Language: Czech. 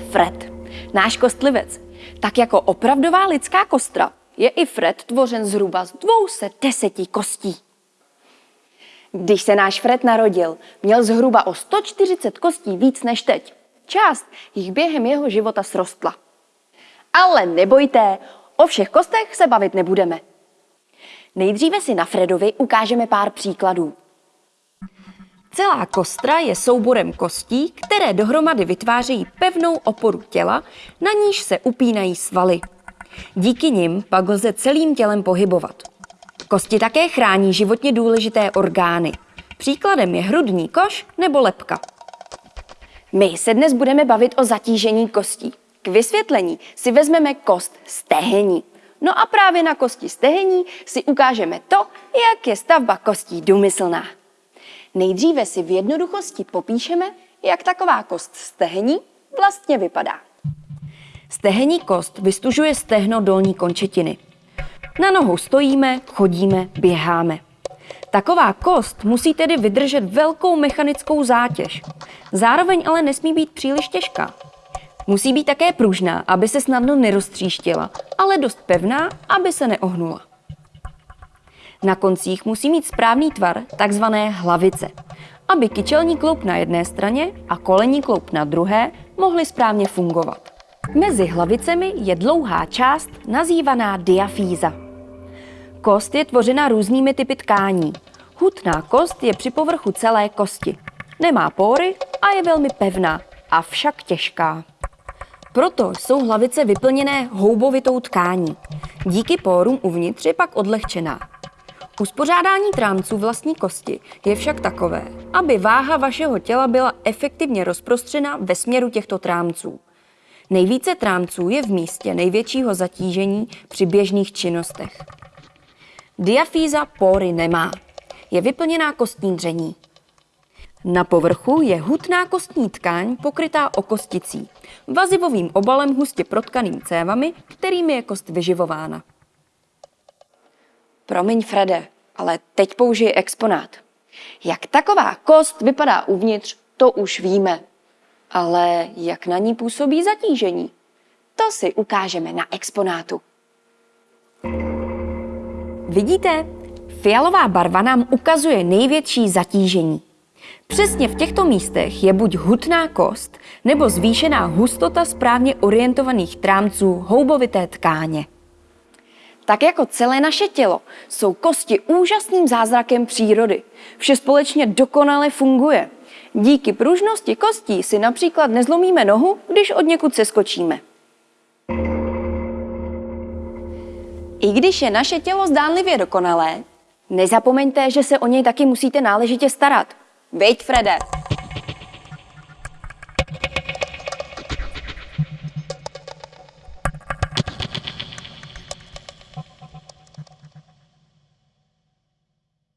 Fred, náš kostlivec. Tak jako opravdová lidská kostra je i Fred tvořen zhruba z 210 kostí. Když se náš Fred narodil, měl zhruba o 140 kostí víc než teď. Část jich během jeho života srostla. Ale nebojte, o všech kostech se bavit nebudeme. Nejdříve si na Fredovi ukážeme pár příkladů. Celá kostra je souborem kostí, které dohromady vytvářejí pevnou oporu těla, na níž se upínají svaly. Díky nim pak lze celým tělem pohybovat. Kosti také chrání životně důležité orgány. Příkladem je hrudní koš nebo lepka. My se dnes budeme bavit o zatížení kostí. K vysvětlení si vezmeme kost stehení. No a právě na kosti stehení si ukážeme to, jak je stavba kostí důmyslná. Nejdříve si v jednoduchosti popíšeme, jak taková kost stehení vlastně vypadá. Stehení kost vystužuje stehno dolní končetiny. Na nohu stojíme, chodíme, běháme. Taková kost musí tedy vydržet velkou mechanickou zátěž. Zároveň ale nesmí být příliš těžká. Musí být také pružná, aby se snadno neroztříštila, ale dost pevná, aby se neohnula. Na koncích musí mít správný tvar, takzvané hlavice, aby kyčelní kloup na jedné straně a kolení kloup na druhé mohly správně fungovat. Mezi hlavicemi je dlouhá část nazývaná diafýza. Kost je tvořena různými typy tkání. Hutná kost je při povrchu celé kosti. Nemá pory a je velmi pevná, avšak těžká. Proto jsou hlavice vyplněné houbovitou tkání. Díky pórům uvnitř je pak odlehčená. Uspořádání trámců vlastní kosti je však takové, aby váha vašeho těla byla efektivně rozprostřena ve směru těchto trámců. Nejvíce trámců je v místě největšího zatížení při běžných činnostech. Diafýza pory nemá. Je vyplněná kostní dření. Na povrchu je hutná kostní tkáň pokrytá okosticí, vazivovým obalem hustě protkaným cévami, kterými je kost vyživována. Promiň, Frede, ale teď použij exponát. Jak taková kost vypadá uvnitř, to už víme. Ale jak na ní působí zatížení? To si ukážeme na exponátu. Vidíte? Fialová barva nám ukazuje největší zatížení. Přesně v těchto místech je buď hutná kost nebo zvýšená hustota správně orientovaných trámců houbovité tkáně. Tak jako celé naše tělo jsou kosti úžasným zázrakem přírody. Vše společně dokonale funguje. Díky pružnosti kostí si například nezlomíme nohu, když od někud se skočíme. I když je naše tělo zdánlivě dokonalé, nezapomeňte, že se o něj taky musíte náležitě starat. Veď, Frede!